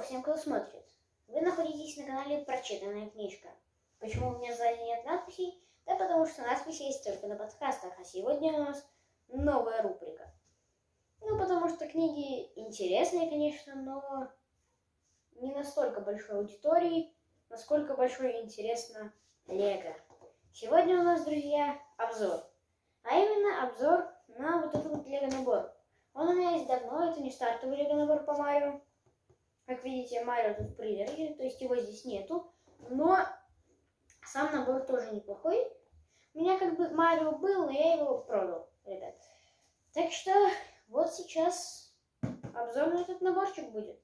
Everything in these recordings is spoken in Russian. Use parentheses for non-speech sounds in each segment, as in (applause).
Всем, кто смотрит. Вы находитесь на канале Прочитанная книжка. Почему у меня сзади нет надписей? Да потому что надписи есть только на подкастах, а сегодня у нас новая рубрика. Ну, потому что книги интересные, конечно, но не настолько большой аудитории, насколько большой интересно Лего. Сегодня у нас, друзья, обзор. А именно обзор на вот этот вот Лего набор. Он у меня есть давно, это не стартовый Лего набор по Марио. Как видите, Марио тут в то есть его здесь нету. Но сам набор тоже неплохой. У меня как бы Марио был, но я его продал, ребят. Так что вот сейчас обзор на этот наборчик будет.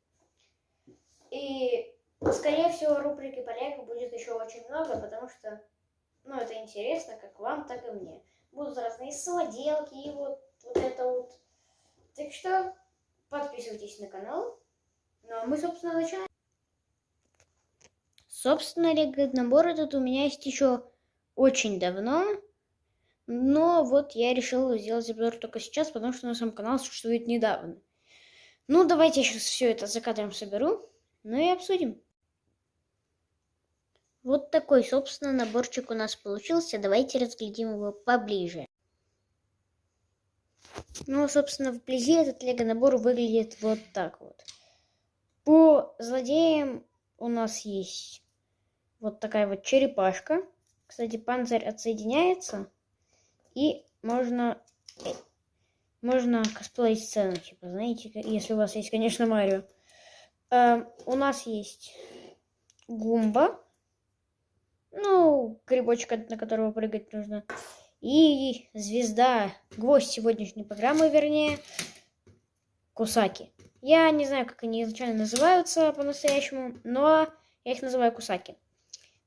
И, скорее всего, рубрики по Лего будет еще очень много, потому что, ну, это интересно как вам, так и мне. Будут разные самоделки и вот, вот это вот. Так что подписывайтесь на канал. Ну, а мы, собственно, начинаем. Собственно, набор этот у меня есть еще очень давно. Но вот я решил сделать обзор только сейчас, потому что на самом канал существует недавно. Ну, давайте я сейчас все это за кадром соберу, ну и обсудим. Вот такой, собственно, наборчик у нас получился. Давайте разглядим его поближе. Ну, собственно, вблизи этот лего-набор выглядит вот так вот. По злодеям у нас есть вот такая вот черепашка. Кстати, панцирь отсоединяется. И можно, э, можно косплеить сцену, типа, знаете, если у вас есть, конечно, Марио. Э, у нас есть Гумба. Ну, грибочек, на которого прыгать нужно. И звезда, гвоздь сегодняшней программы, вернее, Кусаки. Я не знаю, как они изначально называются по-настоящему, но я их называю Кусаки.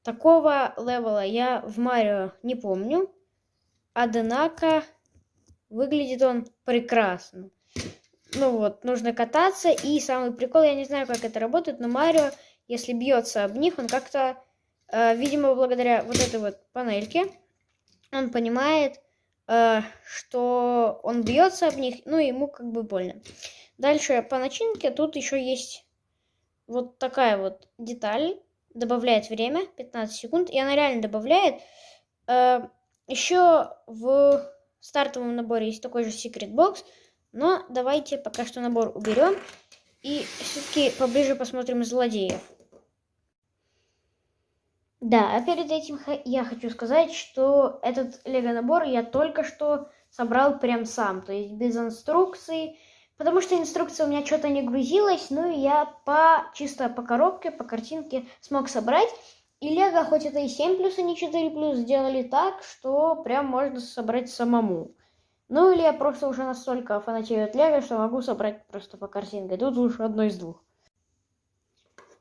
Такого левела я в Марио не помню. Однако выглядит он прекрасно. Ну вот, нужно кататься. И самый прикол, я не знаю, как это работает, но Марио, если бьется об них, он как-то, э, видимо, благодаря вот этой вот панельке, он понимает, э, что он бьется об них, ну, ему как бы больно. Дальше по начинке тут еще есть вот такая вот деталь. Добавляет время, 15 секунд. И она реально добавляет. Э, еще в стартовом наборе есть такой же секрет бокс, но давайте пока что набор уберем и все-таки поближе посмотрим злодеев. Да, а перед этим я хочу сказать, что этот лего-набор я только что собрал прям сам, то есть без инструкции, потому что инструкция у меня что-то не грузилась, ну и я по чисто по коробке, по картинке смог собрать. И Лего, хоть это и 7 плюс, а не 4 плюс, сделали так, что прям можно собрать самому. Ну или я просто уже настолько фанатею от Лего, что могу собрать просто по картинке. Тут уж одно из двух.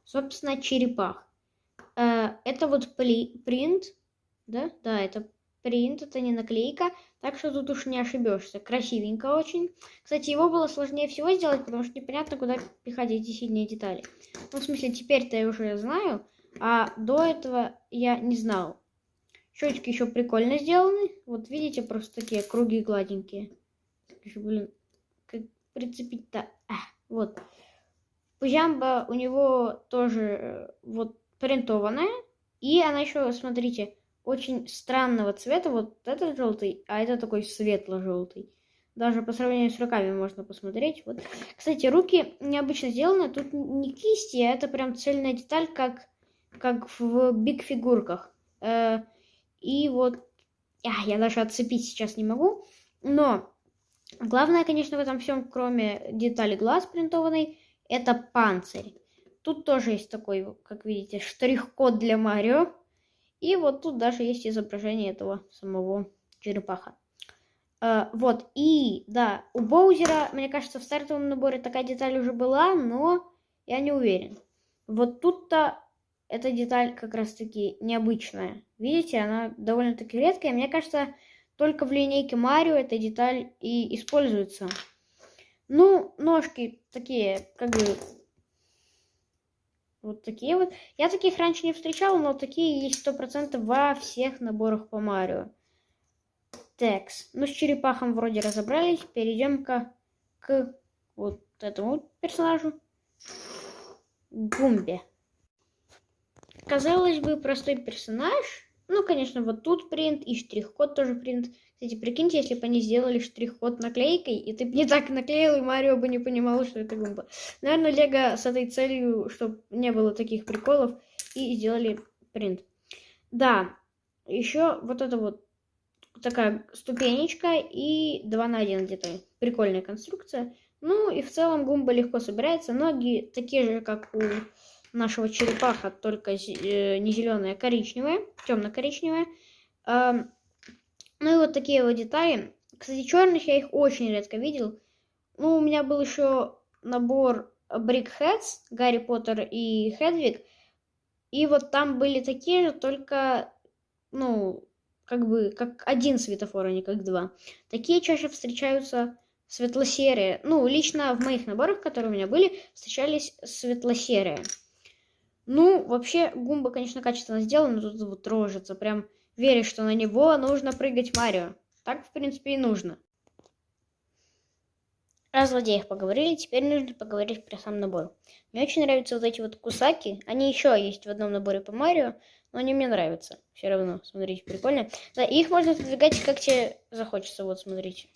Собственно, черепах. Э, это вот принт, да? Да, это принт, это не наклейка, так что тут уж не ошибешься. Красивенько очень. Кстати, его было сложнее всего сделать, потому что непонятно, куда пихать эти сильные детали. Ну, в смысле, теперь-то я уже знаю, а до этого я не знал. Щечки еще прикольно сделаны. Вот видите, просто такие круги гладенькие. Блин, как прицепить-то? А, вот. Пужамба у него тоже э, вот принтованная. И она еще, смотрите, очень странного цвета. Вот этот желтый, а это такой светло-желтый. Даже по сравнению с руками можно посмотреть. Вот. Кстати, руки необычно сделаны. Тут не кисти, а это прям цельная деталь, как как в биг фигурках. Э, и вот, а, я даже отцепить сейчас не могу. Но главное, конечно, в этом всем, кроме детали глаз принтованной, это панцирь. Тут тоже есть такой, как видите, штрих-код для Марио. И вот тут даже есть изображение этого самого черепаха. Uh, вот, и, да, у Боузера, мне кажется, в стартовом наборе такая деталь уже была, но я не уверен. Вот тут-то эта деталь как раз-таки необычная. Видите, она довольно-таки редкая. Мне кажется, только в линейке Марио эта деталь и используется. Ну, ножки такие, как бы, вот такие вот. Я таких раньше не встречал, но такие есть сто процентов во всех наборах по Марио. Текс. Ну, с черепахом вроде разобрались. Перейдем-ка к вот этому персонажу. Гумбе. Казалось бы, простой персонаж. Ну, конечно, вот тут принт и штрих-код тоже принт. Кстати, прикиньте, если бы они сделали штрих-код наклейкой, и ты бы не так наклеил, и Марио бы не понимал, что это гумба. Наверное, Лего с этой целью, чтобы не было таких приколов, и сделали принт. Да, еще вот это вот такая ступенечка и 2 на 1 где-то. Прикольная конструкция. Ну и в целом гумба легко собирается. Ноги такие же, как у нашего черепаха, только э, не зеленая, а коричневая, темно-коричневая. Ну и вот такие вот детали. Кстати, черных я их очень редко видел. Ну, у меня был еще набор Brickheads, Гарри Поттер и Хедвиг. И вот там были такие же, только, ну, как бы, как один светофор, а не как два. Такие чаще встречаются светло-серые. Ну, лично в моих наборах, которые у меня были, встречались светло-серые. Ну, вообще, гумба, конечно, качественно сделана, но тут вот рожица, прям веришь, что на него нужно прыгать Марио. Так, в принципе, и нужно. О злодеях поговорили, теперь нужно поговорить про сам набор. Мне очень нравятся вот эти вот кусаки. Они еще есть в одном наборе по Марио, но они мне нравятся. Все равно, смотрите, прикольно. Да, их можно продвигать, как тебе захочется. Вот, смотрите.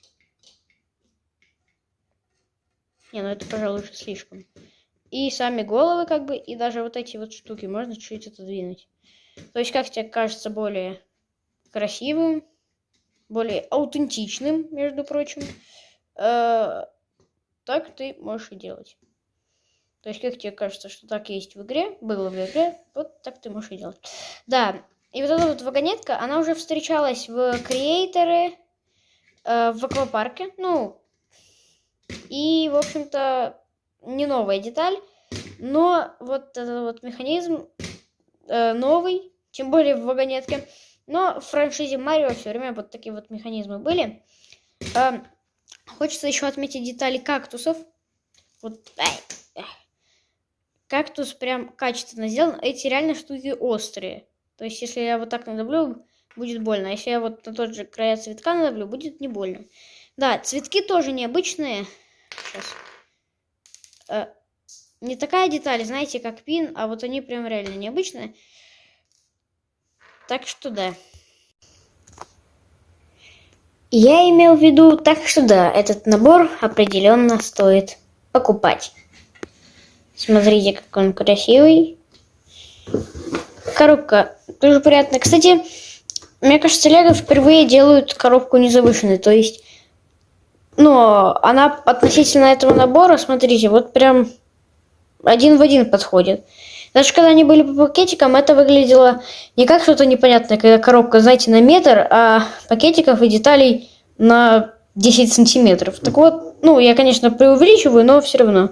Не, ну это, пожалуй, уже слишком. И сами головы, как бы, и даже вот эти вот штуки можно чуть-чуть отодвинуть. То есть, как тебе кажется, более красивым, более аутентичным, между прочим, э, так ты можешь и делать. То есть, как тебе кажется, что так есть в игре, было в игре, вот так ты можешь и делать. Да, и вот эта вот вагонетка, она уже встречалась в Креаторе, э, в аквапарке, ну, и, в общем-то, не новая деталь, но вот этот вот механизм э, новый, тем более в вагонетке. Но в франшизе Марио все время вот такие вот механизмы были. Э, хочется еще отметить детали кактусов. Вот, ай, кактус прям качественно сделан. Эти реально штуки острые. То есть, если я вот так надавлю, будет больно. А если я вот на тот же края цветка надавлю, будет не больно. Да, цветки тоже необычные. Сейчас. Э, не такая деталь, знаете, как пин, а вот они прям реально необычные. Так что да. Я имел в виду, так что да, этот набор определенно стоит покупать. Смотрите, как он красивый. Коробка тоже приятная. Кстати, мне кажется, Лего впервые делают коробку незавышенной. То есть но она относительно этого набора, смотрите, вот прям один в один подходит. Даже когда они были по пакетикам, это выглядело не как что-то непонятное, когда коробка, знаете, на метр, а пакетиков и деталей на 10 сантиметров. Так вот, ну, я, конечно, преувеличиваю, но все равно.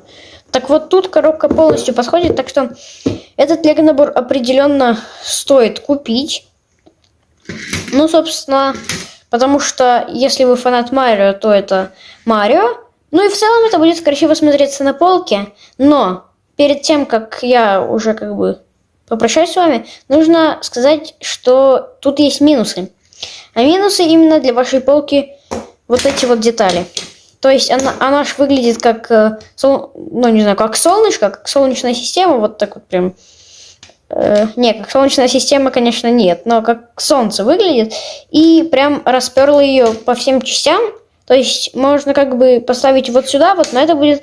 Так вот, тут коробка полностью подходит, так что этот лего-набор определенно стоит купить. Ну, собственно, Потому что если вы фанат Марио, то это Марио. Ну и в целом это будет красиво смотреться на полке. Но перед тем, как я уже как бы попрощаюсь с вами, нужно сказать, что тут есть минусы. А минусы именно для вашей полки вот эти вот детали. То есть она, она ж выглядит как, э, ну не знаю, как солнышко, как солнечная система, вот так вот прям Э, не, как Солнечная система, конечно, нет, но как Солнце выглядит. И прям расперла ее по всем частям. То есть можно как бы поставить вот сюда, вот, но это будет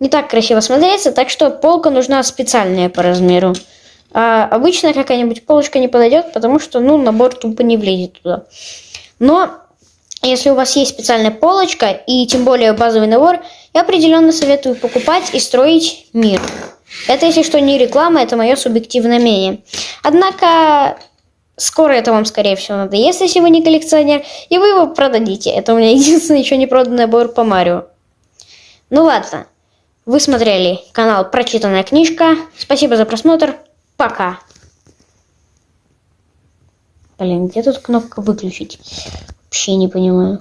не так красиво смотреться, так что полка нужна специальная по размеру. А обычная какая-нибудь полочка не подойдет, потому что, ну, набор тупо не влезет туда. Но если у вас есть специальная полочка и тем более базовый набор, я определенно советую покупать и строить мир. Это, если что, не реклама, это мое субъективное мнение. Однако, скоро это вам, скорее всего, надоест, если вы не коллекционер, и вы его продадите. Это у меня (laughs) единственный еще не проданный набор по Марио. Ну ладно, вы смотрели канал Прочитанная книжка. Спасибо за просмотр. Пока. Блин, где тут кнопка выключить? Вообще не понимаю.